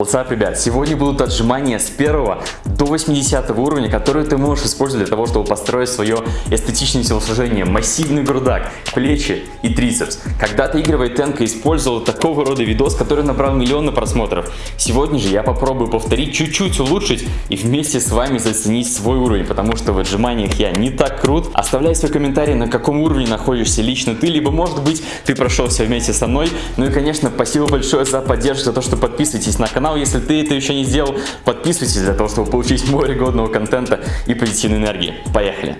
WhatsApp, ребят, сегодня будут отжимания с 1 до 80 уровня, которые ты можешь использовать для того, чтобы построить свое эстетичное телосложение. Массивный грудак, плечи и трицепс. Когда-то Игорь Войтенко использовал такого рода видос, который набрал миллионы просмотров. Сегодня же я попробую повторить, чуть-чуть улучшить и вместе с вами заценить свой уровень, потому что в отжиманиях я не так крут. Оставляй свой комментарий, на каком уровне находишься лично ты, либо может быть ты прошел все вместе со мной. Ну и конечно, спасибо большое за поддержку, за то, что подписываетесь на канал, если ты это еще не сделал. Подписывайтесь для того, чтобы получить море годного контента и позитивной энергии. Поехали!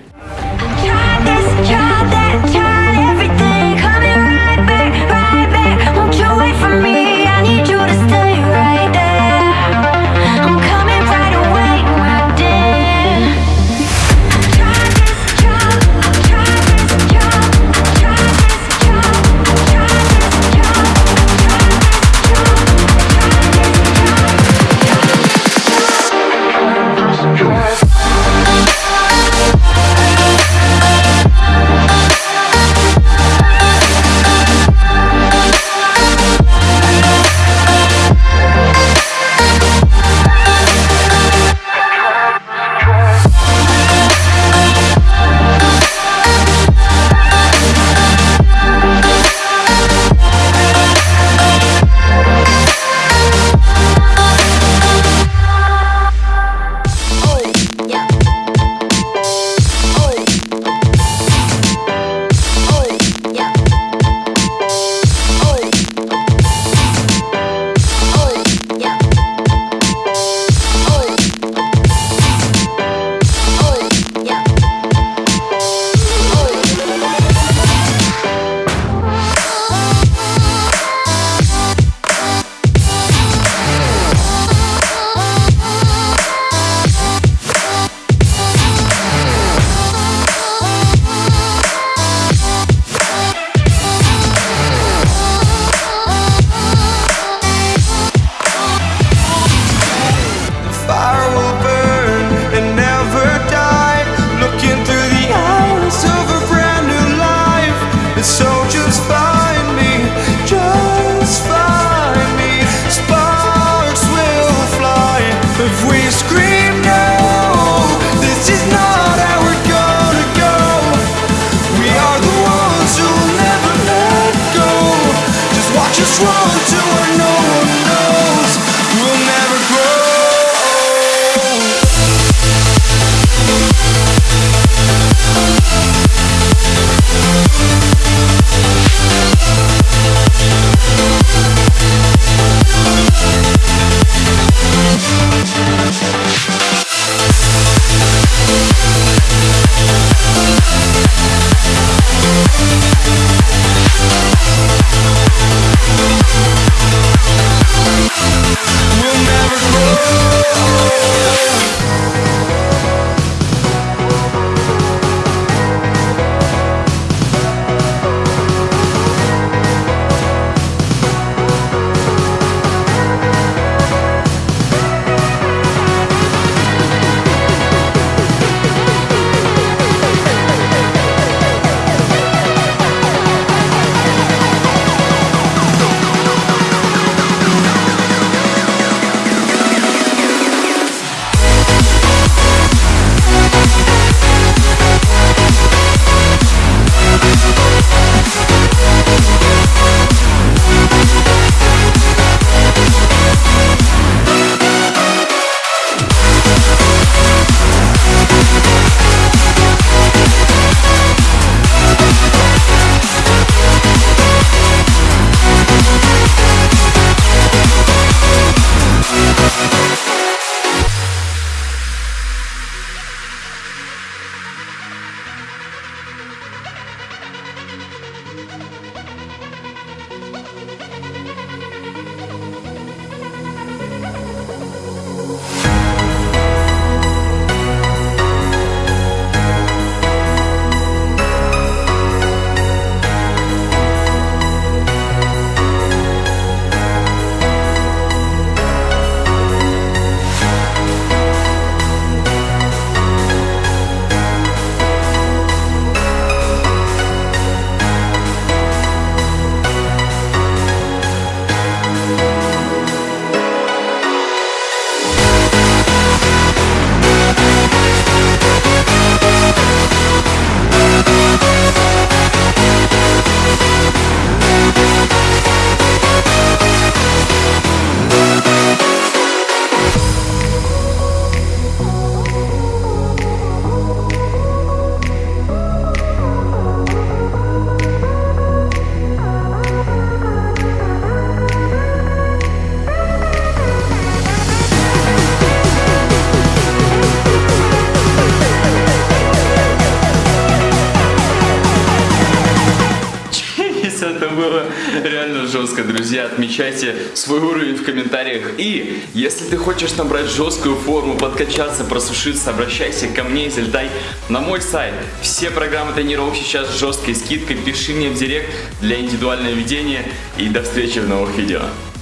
Жестко, друзья. Отмечайте свой уровень в комментариях. И если ты хочешь набрать жесткую форму, подкачаться, просушиться, обращайся ко мне и залетай на мой сайт. Все программы тренировок сейчас с жесткой скидкой. Пиши мне в директ для индивидуального ведения. И до встречи в новых видео.